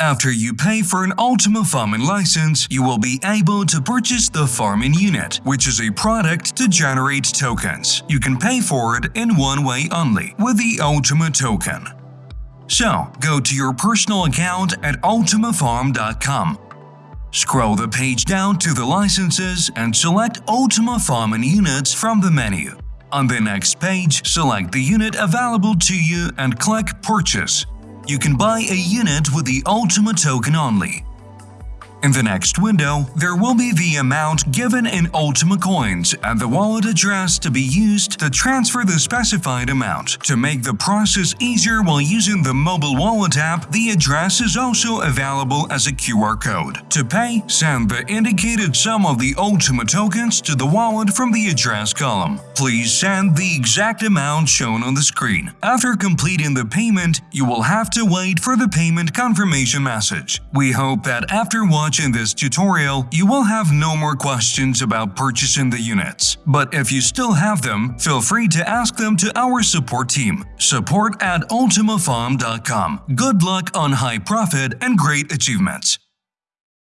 After you pay for an Ultima Farming license, you will be able to purchase the Farming Unit, which is a product to generate tokens. You can pay for it in one way only, with the Ultima token. So, go to your personal account at ultimafarm.com. Scroll the page down to the licenses and select Ultima Farming Units from the menu. On the next page, select the unit available to you and click Purchase. You can buy a unit with the Ultima token only. In the next window, there will be the amount given in Ultima coins and the wallet address to be used to transfer the specified amount. To make the process easier while using the mobile wallet app, the address is also available as a QR code. To pay, send the indicated sum of the Ultima tokens to the wallet from the address column. Please send the exact amount shown on the screen. After completing the payment, you will have to wait for the payment confirmation message. We hope that after watching this tutorial, you will have no more questions about purchasing the units. But if you still have them, feel free to ask them to our support team, support at ultimafarm.com. Good luck on high profit and great achievements!